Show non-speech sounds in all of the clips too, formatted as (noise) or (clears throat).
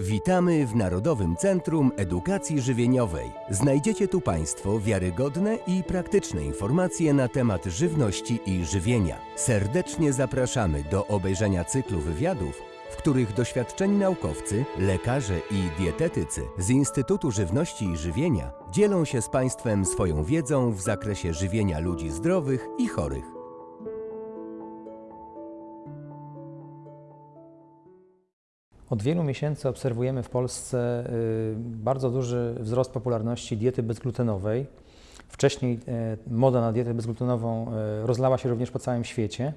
Witamy w Narodowym Centrum Edukacji Żywieniowej. Znajdziecie tu Państwo wiarygodne i praktyczne informacje na temat żywności i żywienia. Serdecznie zapraszamy do obejrzenia cyklu wywiadów, w których doświadczeni naukowcy, lekarze i dietetycy z Instytutu Żywności i Żywienia dzielą się z Państwem swoją wiedzą w zakresie żywienia ludzi zdrowych i chorych. Od wielu miesięcy obserwujemy w Polsce y, bardzo duży wzrost popularności diety bezglutenowej. Wcześniej e, moda na dietę bezglutenową e, rozlała się również po całym świecie.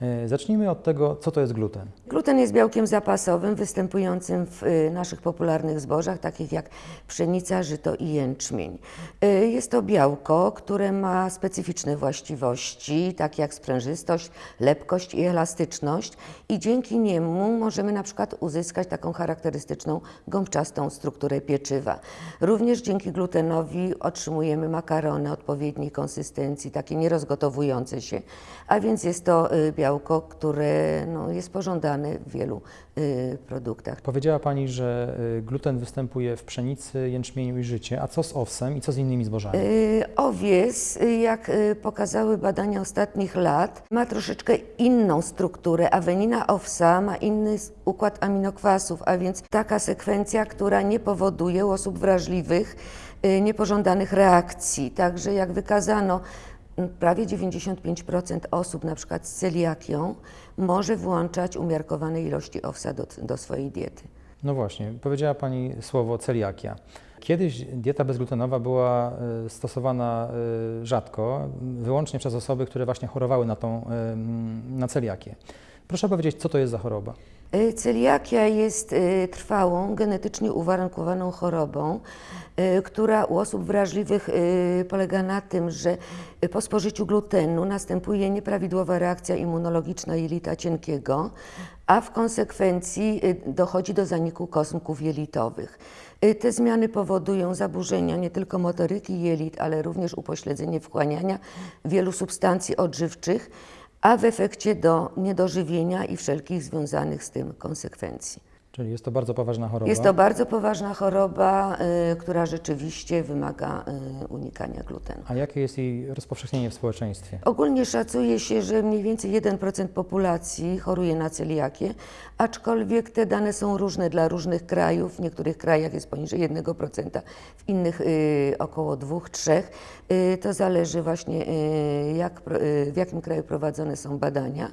E, Zacznijmy od tego, co to jest gluten. Gluten jest białkiem zapasowym występującym w y, naszych popularnych zbożach, takich jak pszenica, żyto i jęczmień. Y, Jest to białko, które ma specyficzne właściwości, takie jak sprężystość, lepkość i elastyczność i dzięki niemu możemy na przykład uzyskać taką charakterystyczną gąbczastą strukturę pieczywa. Również dzięki glutenowi otrzymujemy makarony odpowiedniej konsystencji, takie nierozgotowujące się, a więc jest to y, białko, które no, jest pożądane w wielu y, produktach. Powiedziała Pani, że y, gluten występuje w pszenicy, jęczmieniu i życie, a co z owsem i co z innymi zbożami? Y, Owies, y, jak y, pokazały badania ostatnich lat, ma troszeczkę inną strukturę. Awenina owsa ma inny układ aminokwasów, a więc taka sekwencja, która nie powoduje u osób wrażliwych niepożądanych reakcji. Także jak wykazano, prawie 95% osób na przykład z celiakią może włączać umiarkowane ilości owsa do, do swojej diety. No właśnie, powiedziała Pani słowo celiakia. Kiedyś dieta bezglutenowa była y, stosowana y, rzadko, wyłącznie przez osoby, które właśnie chorowały na, tą, y, na celiakię. Proszę powiedzieć, co to jest za choroba? Y, Celiakia jest y, trwałą, genetycznie uwarunkowaną chorobą, y, która u osób wrażliwych polega na tym, że po spożyciu glutenu następuje nieprawidłowa reakcja immunologiczna jelita cienkiego, a w konsekwencji dochodzi do zaniku kosmków jelitowych. Te zmiany powodują zaburzenia nie tylko motoryki jelit, ale również upośledzenie wchłaniania wielu substancji odżywczych, a w efekcie do niedożywienia i wszelkich związanych z tym konsekwencji. Czyli jest to bardzo poważna choroba. Jest to bardzo poważna choroba, y, która rzeczywiście wymaga y, unikania glutenu. A jakie jest jej rozpowszechnienie w społeczeństwie? Ogólnie szacuje się, że mniej więcej 1% populacji choruje na celiakię, aczkolwiek te dane są różne dla różnych krajów. W niektórych krajach jest poniżej 1%, w innych y, około 2-3%. Y, to zależy właśnie y, jak, y, w jakim kraju prowadzone są badania.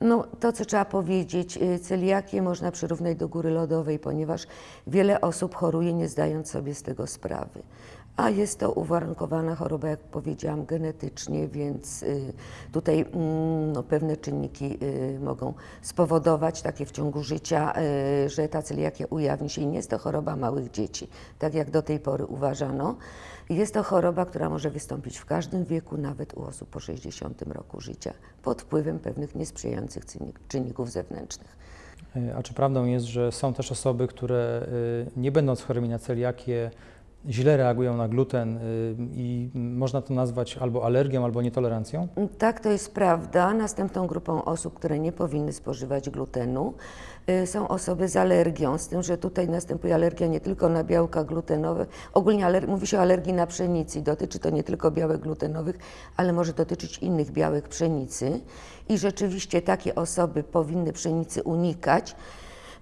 No, to, co trzeba powiedzieć, y, celiakię można przyrównać do góry lodowej, ponieważ wiele osób choruje, nie zdając sobie z tego sprawy. A jest to uwarunkowana choroba, jak powiedziałam, genetycznie, więc y, tutaj mm, no, pewne czynniki y, mogą spowodować takie w ciągu życia, y, że ta celiakia ujawni się i nie jest to choroba małych dzieci, tak jak do tej pory uważano. Jest to choroba, która może wystąpić w każdym wieku, nawet u osób po 60 roku życia, pod wpływem pewnych niesprzyjających czynnik- czynników zewnętrznych. A czy prawdą jest, że są też osoby, które nie będąc chorymi na celiakię, źle reagują na gluten y, i można to nazwać albo alergią, albo nietolerancją? Tak, to jest prawda. Następną grupą osób, które nie powinny spożywać glutenu, y, są osoby z alergią, z tym, że tutaj następuje alergia nie tylko na białka glutenowe. Ogólnie mówi się o alergii na pszenicy. Dotyczy to nie tylko białek glutenowych, ale może dotyczyć innych białek pszenicy. I rzeczywiście takie osoby powinny pszenicy unikać.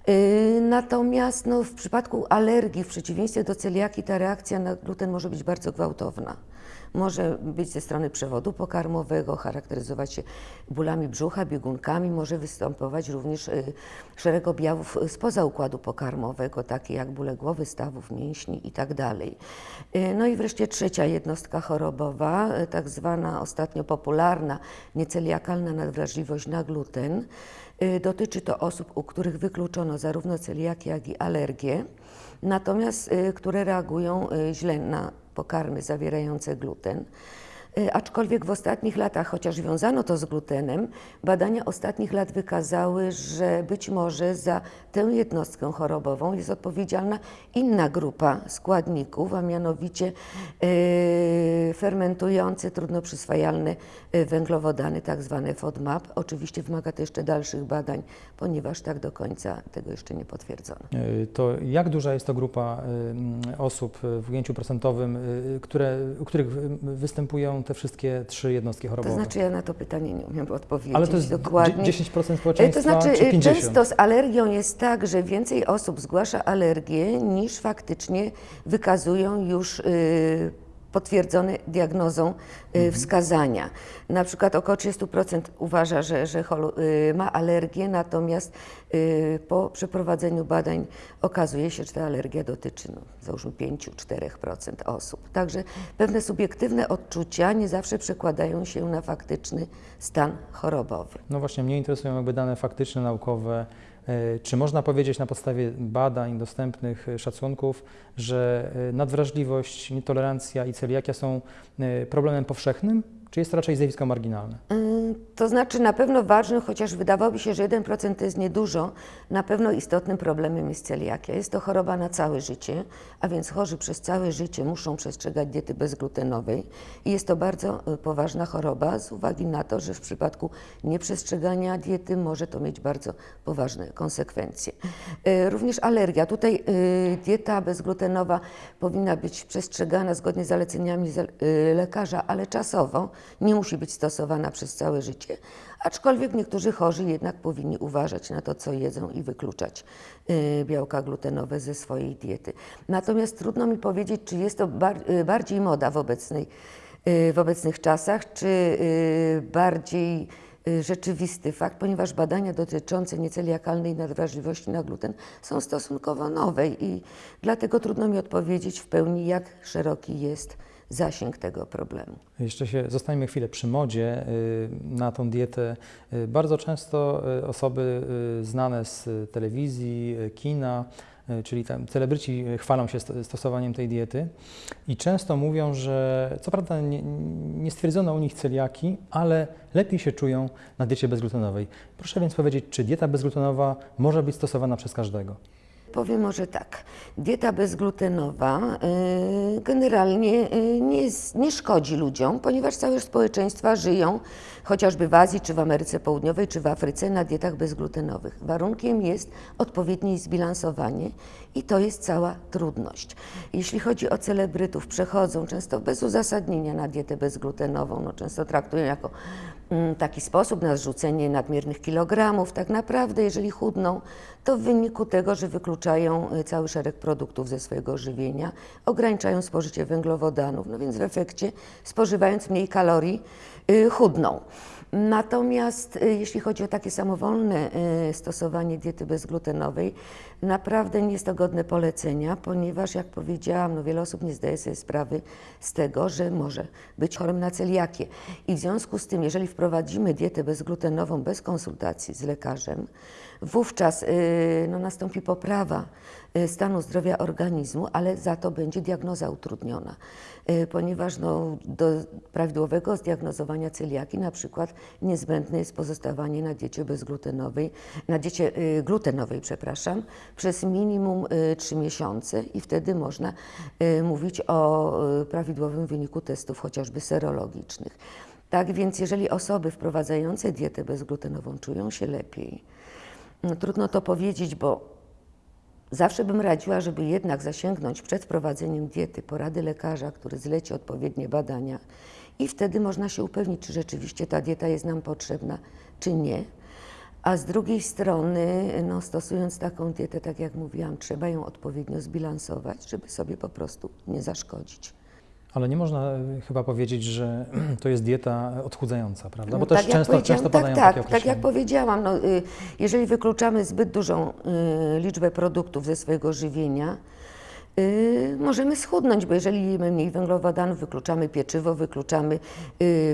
Yy, Natomiast no, w przypadku alergii, w przeciwieństwie do celiaki, ta reakcja na gluten może być bardzo gwałtowna. Może być ze strony przewodu pokarmowego, charakteryzować się bólami brzucha, biegunkami, może występować również y, szereg objawów y, spoza układu pokarmowego, takie jak bóle głowy, stawów, mięśni itd. Y, No i wreszcie trzecia jednostka chorobowa, y, tak zwana ostatnio popularna nieceliakalna nadwrażliwość na gluten. Y, Dotyczy to osób, u których wykluczono zarówno celiakię, jak i alergię, natomiast y, które reagują y, źle na pokarmy zawierające gluten. Y, Aczkolwiek w ostatnich latach, chociaż wiązano to z glutenem, badania ostatnich lat wykazały, że być może za tę jednostkę chorobową jest odpowiedzialna inna grupa składników, a mianowicie y, fermentujące, trudno przyswajalne węglowodany, tak zwane FODMAP. Oczywiście wymaga to jeszcze dalszych badań, ponieważ tak do końca tego jeszcze nie potwierdzono. Y, To jak duża jest to grupa osób w ujęciu procentowym, które, u których występują te wszystkie trzy jednostki To chorobowe? znaczy ja na to pytanie nie umiem odpowiedzieć Ale to jest dokładnie. dzie- 10% E, społeczeństwa, To znaczy, czy e, 50%? często z alergią jest tak, że więcej osób zgłasza alergię niż faktycznie wykazują już y, potwierdzone diagnozą y, wskazania. Na przykład około 30% uważa, że, że y, ma alergię, natomiast y, po przeprowadzeniu badań okazuje się, że ta alergia dotyczy no, załóżmy 5-4% osób. Także pewne subiektywne odczucia nie zawsze przekładają się na faktyczny stan chorobowy. No właśnie, mnie interesują jakby dane faktyczne, naukowe. E, Czy można powiedzieć na podstawie badań, dostępnych e, szacunków, że e, nadwrażliwość, nietolerancja i celiakia są problemem powszechnym, czy jest to raczej zjawisko marginalne? To znaczy na pewno ważnym, chociaż wydawałoby się, że 1% to jest niedużo, na pewno istotnym problemem jest celiakia. Jest to choroba na całe życie, a więc chorzy przez całe życie muszą przestrzegać diety bezglutenowej i jest to bardzo y, poważna choroba z uwagi na to, że w przypadku nieprzestrzegania diety może to mieć bardzo poważne konsekwencje. Y, Również alergia. Tutaj y, dieta bezglutenowa powinna być przestrzegana zgodnie z zaleceniami lekarza, ale czasowo nie musi być stosowana przez całe życie, aczkolwiek niektórzy chorzy jednak powinni uważać na to, co jedzą i wykluczać y, białka glutenowe ze swojej diety. Natomiast trudno mi powiedzieć, czy jest to y, bardziej moda w obecnej y, w obecnych czasach, czy bardziej rzeczywisty fakt, ponieważ badania dotyczące nieceliakalnej nadwrażliwości na gluten są stosunkowo nowe i dlatego trudno mi odpowiedzieć w pełni, jak szeroki jest zasięg tego problemu. Jeszcze się zostańmy chwilę przy modzie y, na tą dietę. Y, Bardzo często y, osoby znane z telewizji, kina, czyli tam celebryci chwalą się sto- stosowaniem tej diety i często mówią, że co prawda nie, nie stwierdzono u nich celiaki, ale lepiej się czują na diecie bezglutenowej. Proszę więc powiedzieć, czy dieta bezglutenowa może być stosowana przez każdego? Powiem może tak. Dieta bezglutenowa y, generalnie y, nie, nie szkodzi ludziom, ponieważ całe społeczeństwa żyją chociażby w Azji, czy w Ameryce Południowej, czy w Afryce na dietach bezglutenowych. Warunkiem jest odpowiednie zbilansowanie i to jest cała trudność. Jeśli chodzi o celebrytów, przechodzą często bez uzasadnienia na dietę bezglutenową, no często traktują jako taki sposób na zrzucenie nadmiernych kilogramów. Tak naprawdę, jeżeli chudną, to w wyniku tego, że wykluczają y, cały szereg produktów ze swojego żywienia, ograniczają spożycie węglowodanów, no więc w efekcie spożywając mniej kalorii y, chudną. Natomiast y, jeśli chodzi o takie samowolne y, stosowanie diety bezglutenowej, naprawdę nie jest to godne polecenia, ponieważ jak powiedziałam, no wiele osób nie zdaje sobie sprawy z tego, że może być chorym na celiakię. I w związku z tym, jeżeli wprowadzimy dietę bezglutenową bez konsultacji z lekarzem, wówczas y, no, nastąpi poprawa stanu zdrowia organizmu, ale za to będzie diagnoza utrudniona, y, ponieważ no, do prawidłowego zdiagnozowania celiaki na przykład niezbędne jest pozostawanie na diecie bezglutenowej, na diecie y, glutenowej, przepraszam, przez minimum y, 3 miesiące i wtedy można mówić o prawidłowym wyniku testów chociażby serologicznych. Tak więc jeżeli osoby wprowadzające dietę bezglutenową czują się lepiej, no, trudno to powiedzieć, bo Zawsze bym radziła, żeby jednak zasięgnąć przed wprowadzeniem diety porady lekarza, który zleci odpowiednie badania i wtedy można się upewnić, czy rzeczywiście ta dieta jest nam potrzebna, czy nie. A z drugiej strony, no, stosując taką dietę, tak jak mówiłam, trzeba ją odpowiednio zbilansować, żeby sobie po prostu nie zaszkodzić. Ale nie można y, chyba powiedzieć, że (clears throat) to jest dieta odchudzająca, prawda? Bo No, też tak często, często tak, padają tak, takie tak jak powiedziałam, no, y, jeżeli wykluczamy zbyt dużą y, liczbę produktów ze swojego żywienia, y, możemy schudnąć, bo jeżeli jemy mniej węglowodanów, wykluczamy pieczywo, wykluczamy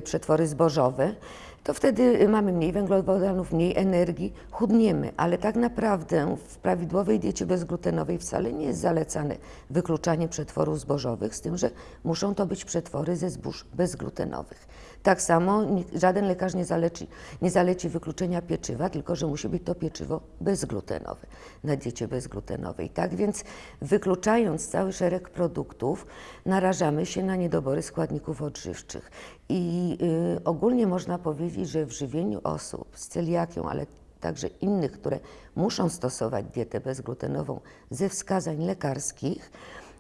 przetwory zbożowe, to wtedy mamy mniej węglowodanów, mniej energii, chudniemy, ale tak naprawdę w prawidłowej diecie bezglutenowej wcale nie jest zalecane wykluczanie przetworów zbożowych, z tym, że muszą to być przetwory ze zbóż bezglutenowych. Tak samo żaden lekarz nie zaleci, nie zaleci wykluczenia pieczywa, tylko że musi być to pieczywo bezglutenowe na diecie bezglutenowej. Tak więc wykluczając cały szereg produktów, narażamy się na niedobory składników odżywczych. I y, ogólnie można powiedzieć, że w żywieniu osób z celiakią, ale także innych, które muszą stosować dietę bezglutenową ze wskazań lekarskich,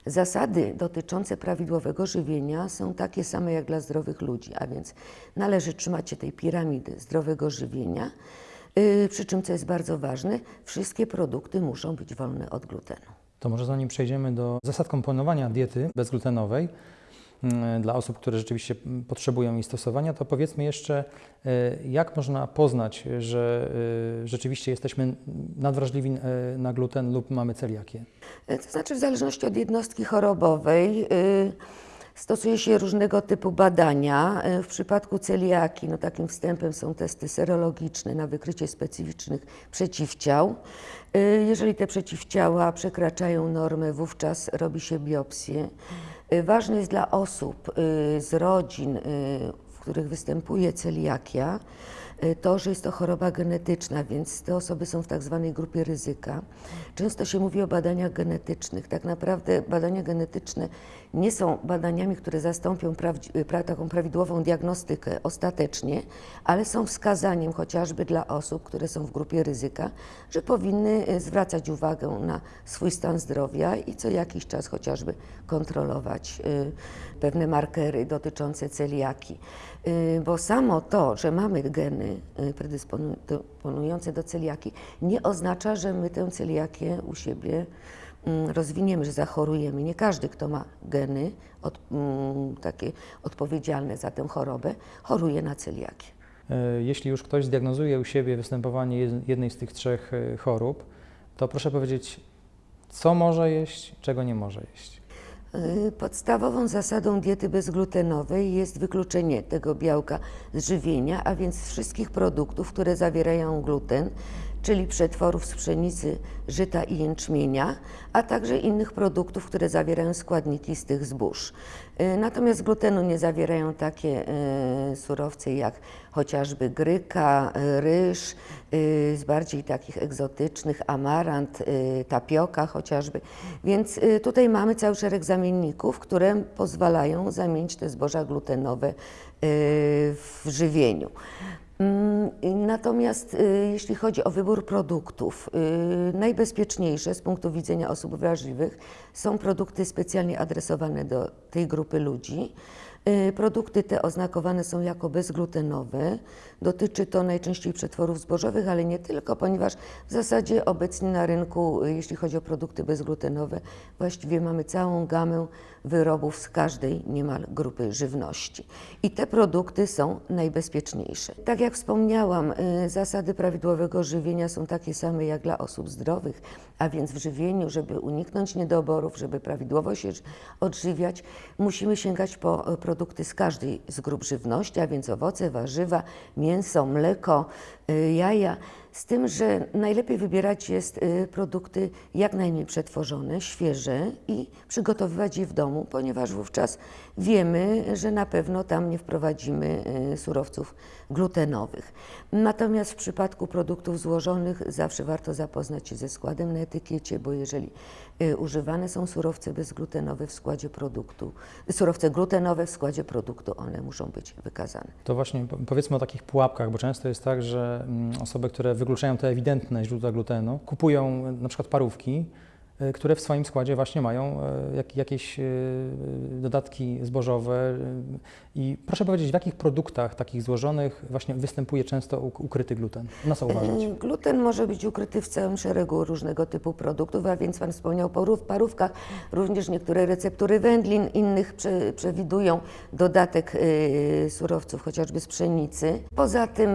Zasady dotyczące prawidłowego żywienia są takie same jak dla zdrowych ludzi, a więc należy trzymać się tej piramidy zdrowego żywienia, yy, przy czym, co jest bardzo ważne, wszystkie produkty muszą być wolne od glutenu. To może zanim przejdziemy do zasad komponowania diety bezglutenowej dla osób, które rzeczywiście potrzebują jej stosowania, to powiedzmy jeszcze, y, jak można poznać, że y, rzeczywiście jesteśmy nadwrażliwi y, na gluten lub mamy celiakię? To znaczy, w zależności od jednostki chorobowej y, stosuje się różnego typu badania. W przypadku celiaki, no takim wstępem są testy serologiczne na wykrycie specyficznych przeciwciał. Y, Jeżeli te przeciwciała przekraczają normę, wówczas robi się biopsję. Y, Ważne jest dla osób y, z rodzin, y, w których występuje celiakia, to, że jest to choroba genetyczna, więc te osoby są w tak zwanej grupie ryzyka. Często się mówi o badaniach genetycznych. Tak naprawdę badania genetyczne nie są badaniami, które zastąpią y, pra, taką prawidłową diagnostykę ostatecznie, ale są wskazaniem chociażby dla osób, które są w grupie ryzyka, że powinny y, zwracać uwagę na swój stan zdrowia i co jakiś czas chociażby kontrolować y, pewne markery dotyczące celiaki. Y, Bo samo to, że mamy geny y, predysponujące do celiaki, nie oznacza, że my tę celiakię u siebie mm, rozwiniemy, że zachorujemy. Nie każdy, kto ma geny od, mm, takie odpowiedzialne za tę chorobę, choruje na celiakię. E, Jeśli już ktoś zdiagnozuje u siebie występowanie jed- jednej z tych trzech e, chorób, to proszę powiedzieć, co może jeść, czego nie może jeść. Y, Podstawową zasadą diety bezglutenowej jest wykluczenie tego białka z żywienia, a więc wszystkich produktów, które zawierają gluten, czyli przetworów z pszenicy, żyta i jęczmienia, a także innych produktów, które zawierają składniki z tych zbóż. Y, Natomiast glutenu nie zawierają takie y, surowce jak chociażby gryka, y, ryż, z bardziej takich egzotycznych, amarant, tapioka chociażby. Więc tutaj mamy cały szereg zamienników, które pozwalają zamienić te zboża glutenowe w żywieniu. Mm, Natomiast jeśli chodzi o wybór produktów, najbezpieczniejsze z punktu widzenia osób wrażliwych są produkty specjalnie adresowane do tej grupy ludzi. Y, Produkty te oznakowane są jako bezglutenowe. Dotyczy to najczęściej przetworów zbożowych, ale nie tylko, ponieważ w zasadzie obecnie na rynku, y, jeśli chodzi o produkty bezglutenowe, właściwie mamy całą gamę wyrobów z każdej niemal grupy żywności. I te produkty są najbezpieczniejsze. Tak jak wspomniałam, y, zasady prawidłowego żywienia są takie same jak dla osób zdrowych, a więc w żywieniu, żeby uniknąć niedoborów, żeby prawidłowo się odżywiać, musimy sięgać po y, produkty z każdej z grup żywności, a więc owoce, warzywa, mięso, mleko, y, jaja. Z tym, że najlepiej wybierać jest y, produkty jak najmniej przetworzone, świeże i przygotowywać je w domu, ponieważ wówczas wiemy, że na pewno tam nie wprowadzimy y, surowców glutenowych. Natomiast w przypadku produktów złożonych zawsze warto zapoznać się ze składem na etykiecie, bo jeżeli y, używane są surowce bezglutenowe w składzie produktu, surowce glutenowe w składzie produktu, one muszą być wykazane. To właśnie po- powiedzmy o takich pułapkach, bo często jest tak, że mm, osoby, które wykluczają te ewidentne źródła glutenu, kupują na przykład parówki, które w swoim składzie właśnie mają e, jak, jakieś e, dodatki zbożowe. e, I proszę powiedzieć, w jakich produktach takich złożonych właśnie występuje często uk- ukryty gluten? Na co uważać? Gluten może być ukryty w całym szeregu różnego typu produktów, a więc Pan wspomniał o parów- parówkach. Również niektóre receptury wędlin innych prze, przewidują dodatek surowców, chociażby z pszenicy. Poza tym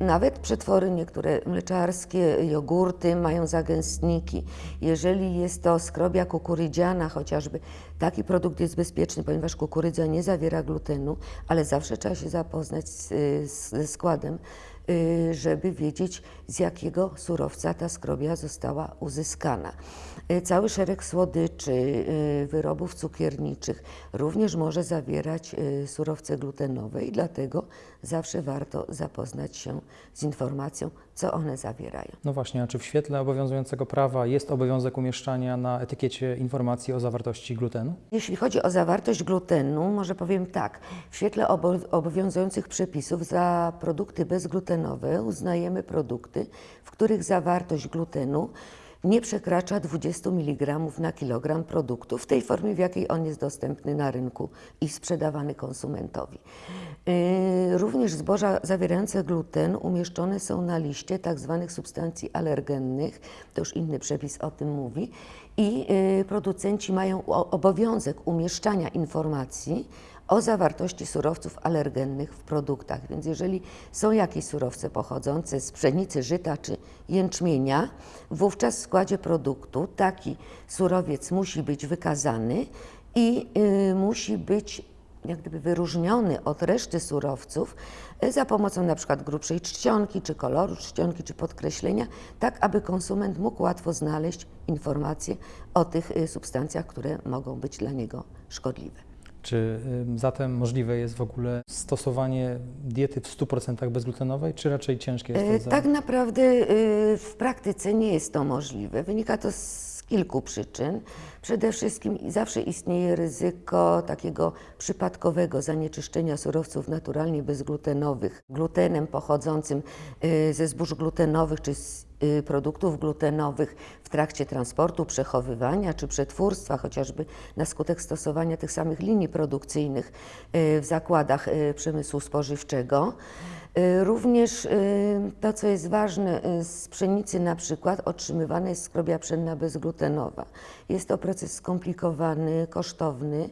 Nawet przetwory niektóre mleczarskie, jogurty mają zagęstniki. Jeżeli jest to skrobia kukurydziana chociażby, taki produkt jest bezpieczny, ponieważ kukurydza nie zawiera glutenu, ale zawsze trzeba się zapoznać ze składem, y, żeby wiedzieć z jakiego surowca ta skrobia została uzyskana. Y, Cały szereg słodyczy, y, wyrobów cukierniczych również może zawierać y, surowce glutenowe i dlatego zawsze warto zapoznać się z informacją, co one zawierają. No właśnie, a czy w świetle obowiązującego prawa jest obowiązek umieszczania na etykiecie informacji o zawartości glutenu? Jeśli chodzi o zawartość glutenu, może powiem tak. W świetle obo- obowiązujących przepisów za produkty bezglutenowe uznajemy produkty, w których zawartość glutenu nie przekracza 20 mg na kilogram produktu w tej formie, w jakiej on jest dostępny na rynku i sprzedawany konsumentowi. Yy, Również zboża zawierające gluten umieszczone są na liście tzw. substancji alergennych, to już inny przepis o tym mówi, i yy, producenci mają obowiązek umieszczania informacji o zawartości surowców alergennych w produktach. Więc jeżeli są jakieś surowce pochodzące z pszenicy, żyta czy jęczmienia, wówczas w składzie produktu taki surowiec musi być wykazany i yy, musi być jak gdyby wyróżniony od reszty surowców y, za pomocą na przykład grubszej czcionki, czy koloru czcionki, czy podkreślenia, tak aby konsument mógł łatwo znaleźć informacje o tych y, substancjach, które mogą być dla niego szkodliwe. Czy zatem możliwe jest w ogóle stosowanie diety w 100% bezglutenowej, czy raczej ciężkie jest E, to? Tak naprawdę y, w praktyce nie jest to możliwe. Wynika to z kilku przyczyn. Przede wszystkim zawsze istnieje ryzyko takiego przypadkowego zanieczyszczenia surowców naturalnie bezglutenowych glutenem pochodzącym y, ze zbóż glutenowych czy z produktów glutenowych w trakcie transportu, przechowywania czy przetwórstwa, chociażby na skutek stosowania tych samych linii produkcyjnych y, w zakładach y, przemysłu spożywczego. Y, Również y, to, co jest ważne, y, z pszenicy na przykład otrzymywana jest skrobia pszenna bezglutenowa. Jest to proces skomplikowany, kosztowny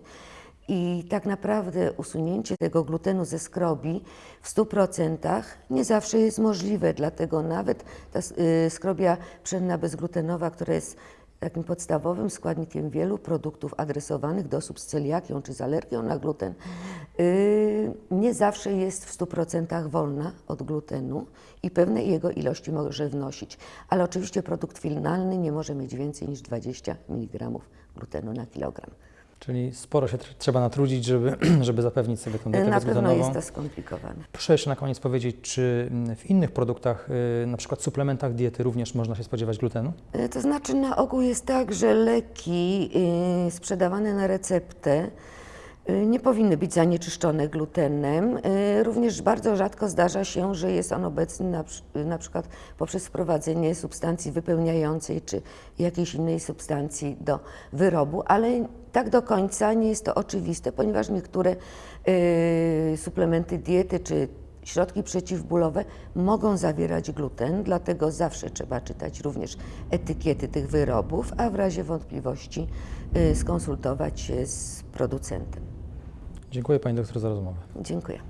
i tak naprawdę usunięcie tego glutenu ze skrobi w 100% nie zawsze jest możliwe, dlatego nawet ta y, skrobia pszenna bezglutenowa, która jest takim podstawowym składnikiem wielu produktów adresowanych do osób z celiakią czy z alergią na gluten, yy, nie zawsze jest w 100% wolna od glutenu i pewne jego ilości może wnosić. Ale oczywiście produkt finalny nie może mieć więcej niż 20 mg glutenu na kilogram. Czyli sporo się tr- trzeba natrudzić, żeby, (clears throat) żeby zapewnić sobie tą dietę Na pewno jest to skomplikowane. Proszę jeszcze na koniec powiedzieć, czy mm, w innych produktach, y, na przykład suplementach diety również można się spodziewać glutenu? E, To znaczy na ogół jest tak, że leki y, sprzedawane na receptę y, nie powinny być zanieczyszczone glutenem. Y, Również bardzo rzadko zdarza się, że jest on obecny na, przy- na przykład poprzez wprowadzenie substancji wypełniającej czy jakiejś innej substancji do wyrobu, ale tak do końca nie jest to oczywiste, ponieważ niektóre y, suplementy diety czy Środki przeciwbólowe mogą zawierać gluten, dlatego zawsze trzeba czytać również etykiety tych wyrobów, a w razie wątpliwości y, skonsultować się z producentem. Dziękuję Pani doktor za rozmowę. Dziękuję.